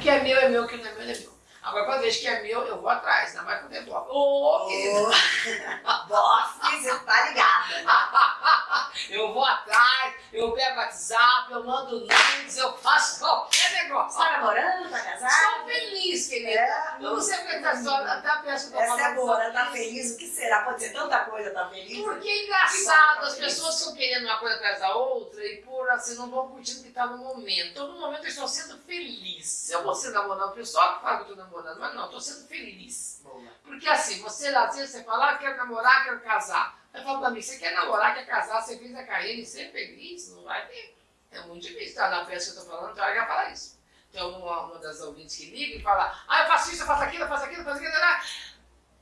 Que é meu é meu, o que não é meu é meu. Agora, quando eu vejo que é meu, eu vou atrás, ainda mais quando é bloco. Ô, querido! Bofe, você tá ligada. né? eu vou atrás, eu pego WhatsApp, eu mando nudes, eu faço qualquer negócio. Tá namorando, tá casado? Estou feliz, querida. É? Eu não sei porque tá só, até eu tô Essa é boa, né? Tá feliz, o que será? Pode ser tanta coisa, tá feliz? Porque é engraçado, as pessoas estão querendo uma coisa atrás da outra e por assim não vão curtindo o que está no momento. Então, no momento eu estou sendo feliz. Eu vou ser namorando, o pessoal que fala que eu estou namorando, mas não, eu estou sendo feliz. Boa. Porque assim, você às vezes você fala, ah, quero namorar, quero casar. Eu falo pra mim, você quer namorar, quer casar, você fez a carreira e ser feliz? Não vai ter. É muito difícil. Tá na peça que eu estou falando, tem hora que falar isso. Tem uma, uma das ouvintes que liga e fala, ah, eu faço isso, eu faço aquilo, eu faço aquilo, eu faço aquilo. né?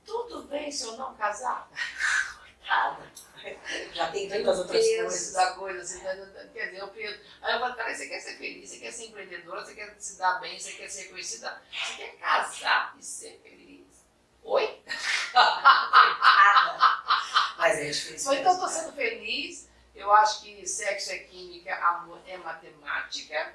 Tudo bem se eu não casar? Coitada. Já tem tantas outras coisas. da coisa, assim, né, quer dizer, eu penso. Aí eu falo, peraí, você quer ser feliz, você quer ser empreendedora, você quer se dar bem, você quer ser reconhecida, você quer casar e ser feliz. Oi? Mas é difícil. Então eu tô mesmo, sendo feliz, eu acho que sexo é química, amor é matemática,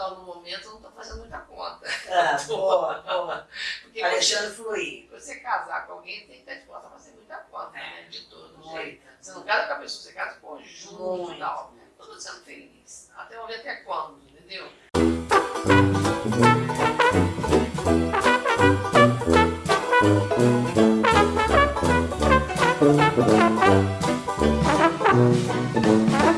hospital no momento, eu não estou fazendo muita conta. Ah, boa, boa. Porque tá deixando fluir. Você casar com alguém, tem que estar disposta a tá fazer muita conta, é. né? De todo jeito. Você não casa com a pessoa, você casa com o junto e tal. Então, eu sendo feliz. Até o momento é quando, entendeu? Thank